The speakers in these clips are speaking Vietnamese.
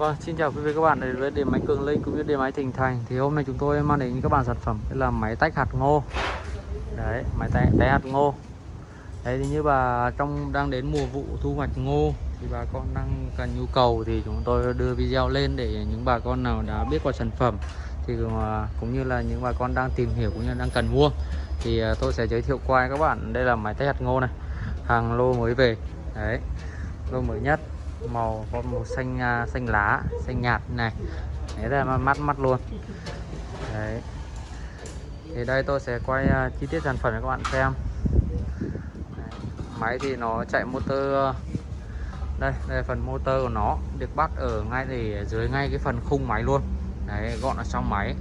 Vâng, xin chào quý vị các bạn đến với điện máy Cường Linh cũng như điện máy Thịnh Thành. Thì hôm nay chúng tôi mang đến các bạn sản phẩm Đây là máy tách hạt ngô. Đấy, máy tách, tách hạt ngô. Đấy thì như bà trong đang đến mùa vụ thu hoạch ngô Thì bà con đang cần nhu cầu thì chúng tôi đưa video lên để những bà con nào đã biết qua sản phẩm Thì ờ, cũng như là những bà con đang tìm hiểu cũng như đang cần mua Thì ờ, tôi sẽ giới thiệu qua các bạn. Đây là máy tách hạt ngô này. Hàng lô mới về. Đấy, lô mới nhất màu có màu xanh uh, xanh lá xanh nhạt này. Đấy là mắt mắt luôn. Đấy. Thì đây tôi sẽ quay uh, chi tiết sản phẩm cho các bạn xem. Đấy. máy thì nó chạy motor à, đây đây là phần motor của nó được bắt ở ngay để dưới ngay cái phần khung máy luôn. Đấy gọn ở trong máy.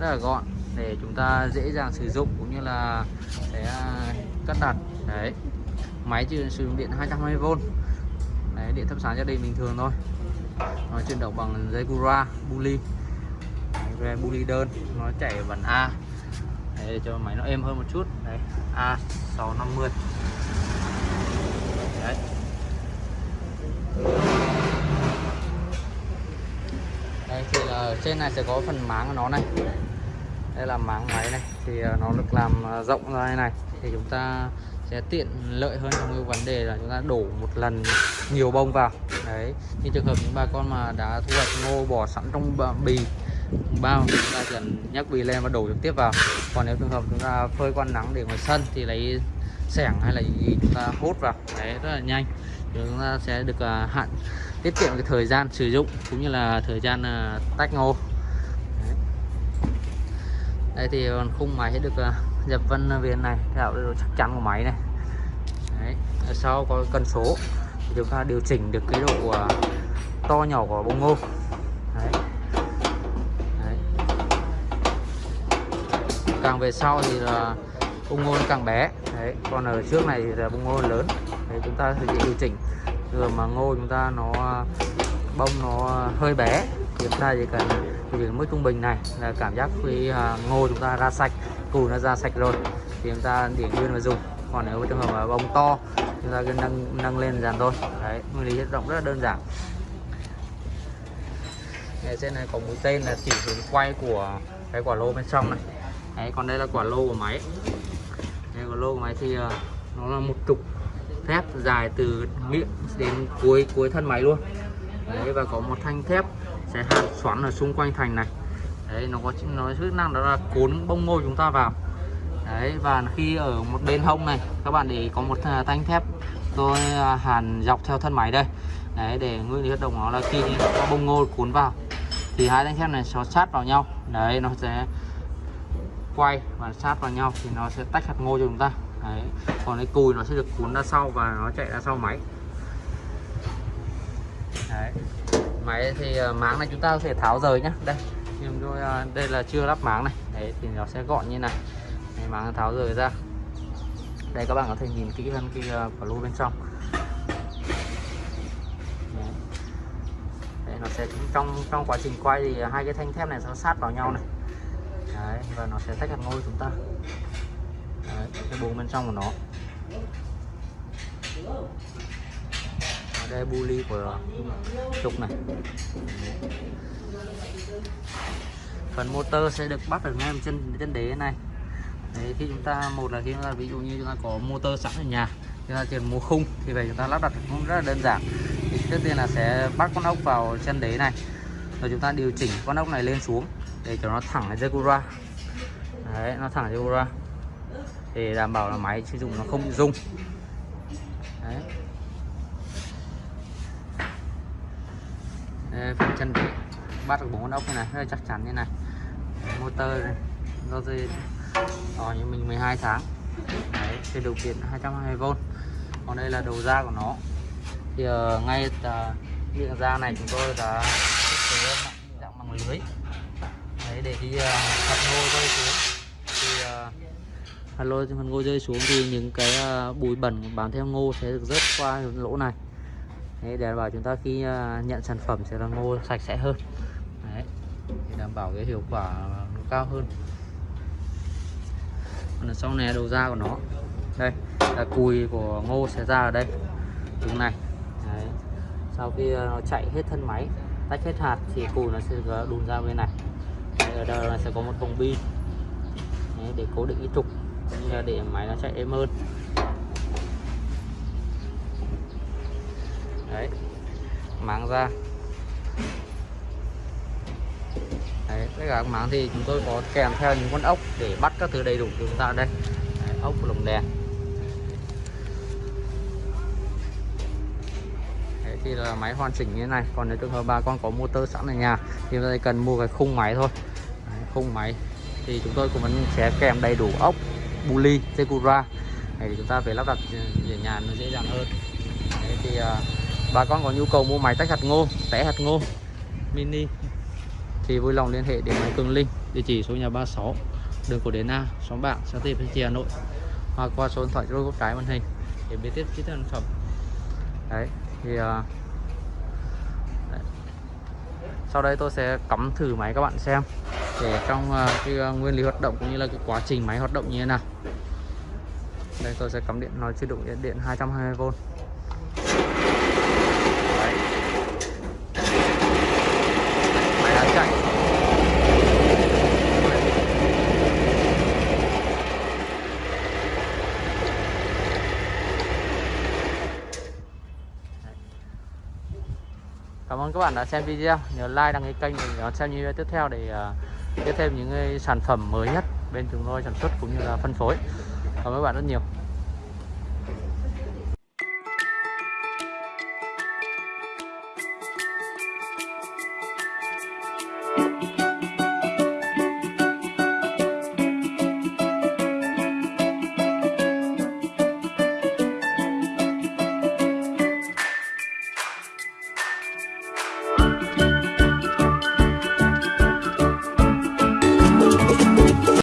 Rất là gọn để chúng ta dễ dàng sử dụng cũng như là sẽ cất đặt. Đấy. Máy chỉ sử dụng điện 220V Đấy, điện thắp sáng gia đình bình thường thôi. Nó chuyển động bằng dây Gura Bully về Bully đơn. Nó chạy vần A. Đấy, để cho máy nó êm hơn một chút. Đấy, A650 Đấy. Đây thì là ở trên này sẽ có phần máng của nó này đây là máng máy này, thì ờ, nó được làm ờ, rộng ra như này. Thì chúng ta sẽ tiện lợi hơn trong cái vấn đề là chúng ta đổ một lần nhiều bông vào. Đấy, như trường hợp những bà con mà đã thu hoạch ngô bỏ sẵn trong bì bao, chúng ta chỉ cần nhắc bì lên và đổ trực tiếp vào. Còn nếu trường hợp chúng ta phơi quan nắng để ngoài sân thì lấy sẻng hay là gì chúng ta hốt vào. Đấy, rất là nhanh. Chúng ta sẽ được ờ, hạn tiết kiệm cái thời gian sử dụng cũng như là thời gian tách ngô đây thì khung máy sẽ được ờ, uh, dập vân ờ, viền này tạo độ chắc chắn của máy này Đấy. ở sau có cần số thì chúng ta điều chỉnh được cái độ uh, to nhỏ của bông ngô Đấy. Đấy. càng về sau thì là bông ngô càng bé Đấy. còn ở trước này thì là bông ngô lớn Đấy, chúng ta sẽ điều chỉnh rồi mà ngô chúng ta nó bông nó hơi bé thì chúng ta chỉ cần điều chỉnh mức trung bình này là cảm giác khi uh, ngô chúng ta ra sạch củ nó ra sạch rồi thì chúng ta để nguyên và dùng. Còn nếu trường hợp mà bông to chúng ta cứ nâng nâng lên dàn thôi. Đấy nguyên lý rộng rất là đơn giản. Cái trên này có mũi tên là chỉ hướng quay của cái quả lô bên trong này. Đấy còn đây là quả lô của máy. Cái quả lô của máy thì uh, nó là một trục thép dài từ miệng đến cuối cuối thân máy luôn. Đấy và có một thanh thép cái hàn xoắn ở xung quanh thành này. Đấy, nó có nó chức năng đó là cuốn bông ngô chúng ta vào. Đấy, và khi ở một bên hông này, các bạn để có một à, thanh thép. Tôi à, hàn dọc theo thân máy đây. Đấy, để nguyên lý hoạt động nó là khi có bông ngô cuốn vào, thì hai thanh thép này nó sát vào nhau. Đấy, nó sẽ quay và sát vào nhau, thì nó sẽ tách hạt ngô cho chúng ta. Đấy, còn cái cùi nó sẽ được cuốn ra sau và nó chạy ra sau máy. Đấy máy thì ờ, máng này chúng ta có thể tháo rời nhá. Đây nhưng tôi ờ, đây là chưa lắp máng này. Đấy thì nó sẽ gọn như này. Đấy, máng tháo rời ra. Đây các bạn có thể nhìn kỹ hơn cái ờ, quả lô bên trong. Đấy. Đấy, nó sẽ trong trong quá trình quay thì hai cái thanh thép này nó sát vào nhau này. Đấy, và nó sẽ tách hạt ngôi chúng ta. Đấy, cái buồng bên trong của nó đây bu ly của trục này. Phần motor sẽ được bắt ở ngay trên chân đế này. Đấy, khi chúng ta một là khi chúng ta ví dụ như chúng ta có motor sẵn ở nhà chúng ta chỉ mua khung thì về chúng ta lắp đặt cũng rất là đơn giản. Thì trước tiên là sẽ bắt con ốc vào chân đế này rồi chúng ta điều chỉnh con ốc này lên xuống để cho nó thẳng lên dây đấy nó thẳng dây để đảm bảo là máy sử dụng nó không bị rung. Đấy. Phần chân đế bắt được bốn con ốc như này rất là chắc chắn như này. Motor do dây đó như mình 12 tháng. Đấy cái điều kiện 220V còn đây là đầu ra của nó. Thì uh, ngay uh, miệng này chúng tôi đã thiết kế dạng bằng lưới. Đấy để khi uh, ờ, hạt ngô rơi xuống. Thì uh, hạt phần ngô rơi xuống thì những cái uh, bụi bẩn bám theo ngô sẽ được rớt qua lỗ này đấy, để bảo chúng ta khi à, nhận sản phẩm sẽ là ngô sạch sẽ hơn. Đấy, để đảm bảo cái hiệu quả nó cao hơn. Còn sau này đầu ra của nó. Đây là cùi của ngô sẽ ra ở đây. Đứng này. Đấy. sau khi à, nó chạy hết thân máy tách hết hạt thì cùi nó sẽ đùn ra bên này. Đấy, ở đây là sẽ có một vòng bi Đấy, để cố định cái trục cũng như là để máy nó chạy êm hơn. Đấy. Máng ra. Đấy tất cả các máng thì chúng tôi có kèm theo những con ốc để bắt các thứ đầy đủ cho chúng ta đây. Đấy, ốc lồng đèn. Đấy, thì là máy hoàn chỉnh như thế này còn nếu trường hợp bà con có motor sẵn ở nhà thì chúng ta chỉ cần mua cái khung máy thôi. Đấy, khung máy thì chúng tôi cũng vẫn sẽ kèm đầy đủ ốc buli Secura này chúng ta phải lắp đặt ở nhà nó dễ dàng hơn. Đấy, thì uh, bà con có nhu cầu mua máy tách hạt ngô té hạt ngô mini thì vui lòng liên hệ đến máy Cường Linh địa chỉ số nhà 36 đường Cổ Đến A xóm bạn xã Tây Thanh Trì Hà Nội. Hoặc qua số điện thoại góc trái màn hình để biết tiếp chi tiết sản phẩm. Đấy thì uh, đấy. sau đây tôi sẽ cắm thử máy các bạn xem để trong uh, cái uh, nguyên lý hoạt động cũng như là cái quá trình máy hoạt động như thế nào. Đây tôi sẽ cắm điện nói chưa đủ điện điện 220V Đấy. máy đã chạy Cảm ơn các bạn đã xem video. Nhớ like, đăng ký kênh để đón xem video tiếp theo để à, biết thêm những sản phẩm mới nhất bên chúng tôi sản xuất cũng như là phân phối. Cảm ơn các bạn rất nhiều.